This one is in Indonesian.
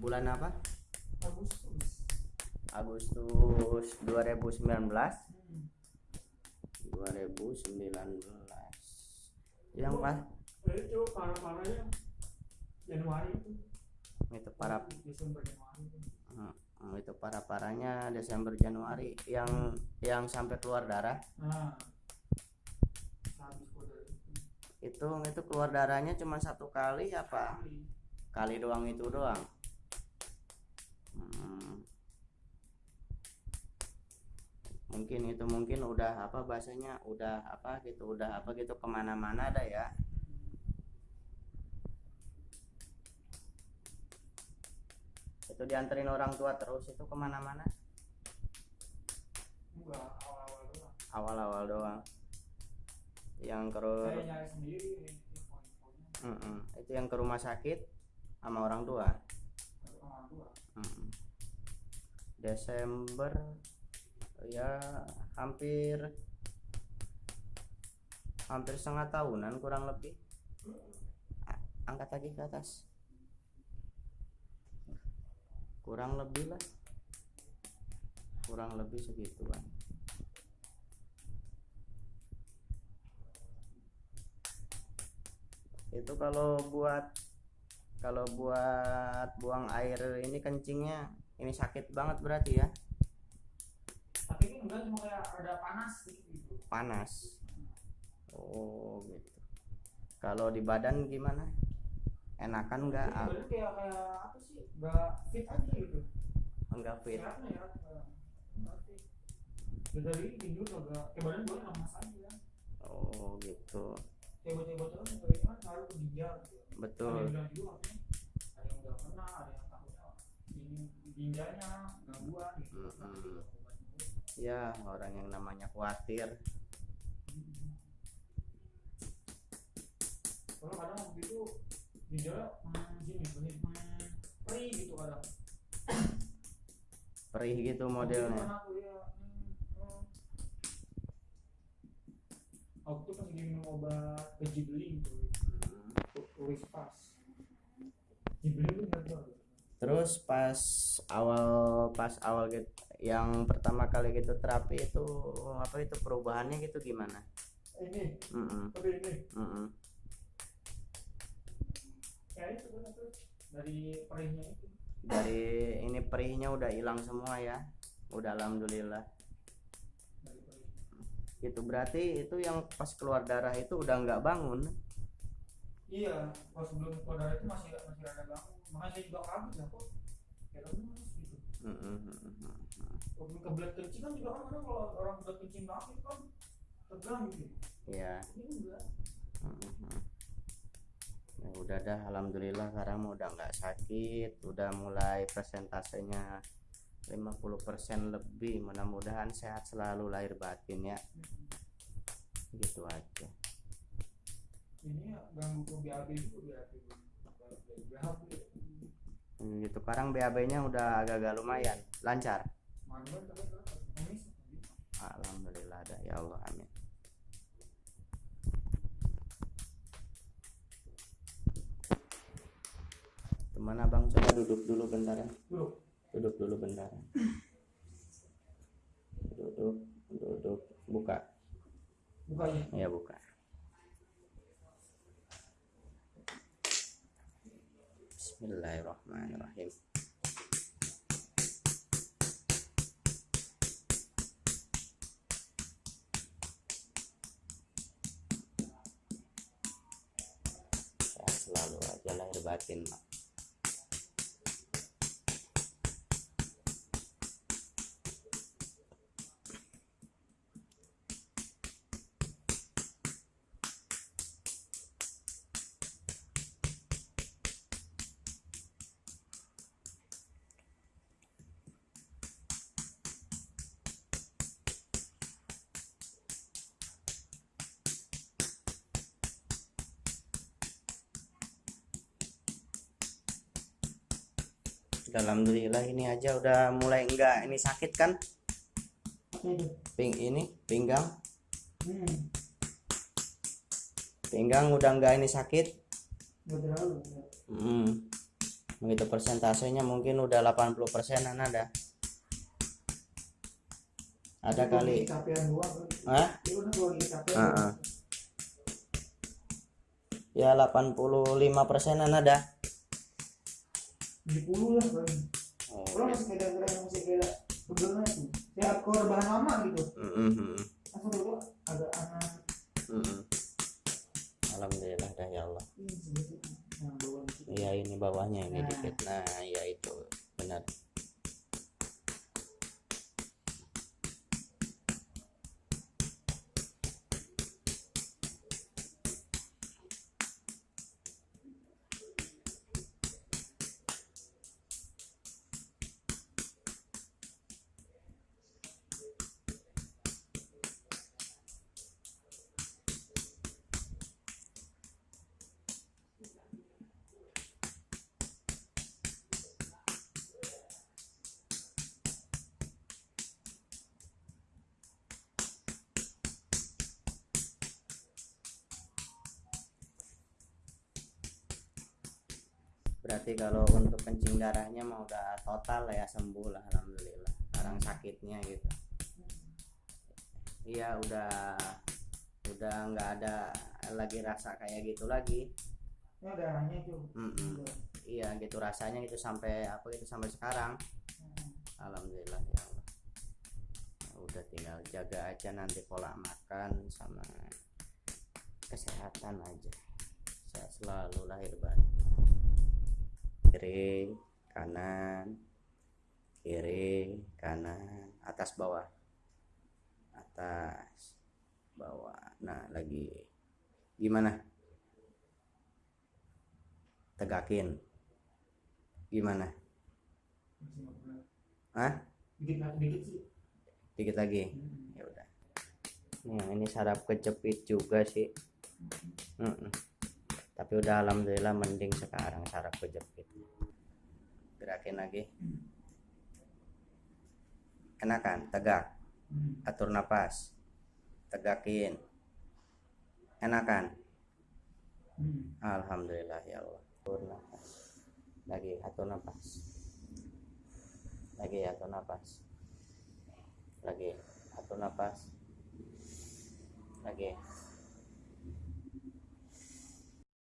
bulan apa? Agustus. Agustus 2019 hmm. 2019 yang pas? Itu parah parahnya Januari itu. Itu para Desember Januari itu. Hmm, itu para parahnya Desember Januari. Yang yang sampai keluar darah? Nah habis kode itu. Itu itu keluar darahnya cuma satu kali apa? Kali. kali doang itu doang mungkin itu mungkin udah apa bahasanya udah apa gitu udah apa gitu ke mana-mana ada ya. Itu dianterin orang tua terus itu ke mana-mana? Awal-awal doang. Awal-awal doang. Yang ke saya nyari sendiri info-infonya. Mm-mm. itu yang ke rumah sakit sama orang tua? Dari orang tua. Mm. Desember ya hampir hampir setengah tahunan kurang lebih. Angkat lagi ke atas. Kurang lebih lah. Kurang lebih segituan. Itu kalau buat kalau buat buang air ini kencingnya ini sakit banget berarti ya enggak cuma kayak ada panas gitu. Panas? Oh gitu. Kalau di badan gimana? Enakan nggak? Badan kayak kayak apa sih? Enggak fit aja gitu. Enggak fit. Ya enggak fit. Ya dari tidur agak kayak badan gue lemas aja. Oh gitu. Kayak bocah-bocah kan kayak kan ngaruh ke ginjal gitu. Ada betul yang juga ada yang udah pernah ada yang ini ginjalnya gangguan gitu. Mm-mm. Ya orang yang namanya khawatir. Kalau kadang waktu itu hmm, gini benih perih gitu kadang. Perih gitu Waktu itu modelnya tuh ya hmm, waktu itu pas lagi minum obat pejibeling tuh. Hmm. Wispas Jibeling tuh terus pas awal pas awal gitu yang pertama kali gitu terapi itu apa itu perubahannya gitu gimana? Ini. Mm-mm, tapi ini. Mm-mm. kayak itu dari perihnya itu. Dari ini perihnya udah hilang semua ya. Udah alhamdulillah. Itu berarti itu yang pas keluar darah itu udah nggak bangun? Iya pas sebelum keluar darah itu masih masih ada bangun. Makanya saya juga kaget ya kok kayak gitu. Mm-mm, mm-mm. Kebelet kencing kan juga kan kadang kalau orang kebelet kencing banget kan tegang gitu. Iya. ini enggak. Mm-mm. ya udah dah alhamdulillah sekarang udah nggak sakit udah mulai persentasenya 50% lebih. Mudah-mudahan sehat selalu lahir batin ya. Gitu aja. Ini ya ganggu ke BAB juga BAB BAB Hmm, gitu. Sekarang BAB nya udah agak-agak lumayan. Lancar alhamdulillah dah ya Allah amin. Teman abang coba duduk dulu bentar ya. Dulu duduk dulu bentar duduk duduk. Buka. Bukanya ya buka. Bismillahirrahmanirrahim selalu aja lahir batin Mak. Alhamdulillah ini aja udah mulai enggak ini sakit kan ping ini pinggang pinggang udah enggak ini sakit. Hmm. begitu persentasenya mungkin udah 80 persenan ada ada Itu kali. Hah? Capean. Heeh. ya 85 persenan ada 70 lah paling. oh, Kalau masih kayak yang masih kayak pegelnya itu. Ya core bahan lama gitu. mm, mm, berarti kalau untuk kencing darahnya mah udah total ya sembuh lah alhamdulillah. Sekarang sakitnya gitu. Iya udah udah nggak ada lagi rasa kayak gitu lagi. Ini darahnya itu. Mm-mm. iya gitu rasanya gitu sampai apa itu sampai sekarang. Alhamdulillah ya Allah. Udah tinggal jaga aja nanti pola makan sama kesehatan aja. Sehat selalu lahir batin kiri kanan kiri kanan atas bawah. Atas bawah. Nah lagi. Gimana? Tegakin. Gimana. Hah? Dikit lagi Hmm. ya udah. Nah ini sarap kejepit juga sih. Mm-mm. Tapi udah alhamdulillah mending sekarang sarap kejepit gerakin lagi. Enakan tegak. Hmm. atur napas. Tegakin. Enakan. Hmm. alhamdulillah ya Allah. Atur napas. Lagi atur napas. Lagi atur napas. Lagi atur napas. Lagi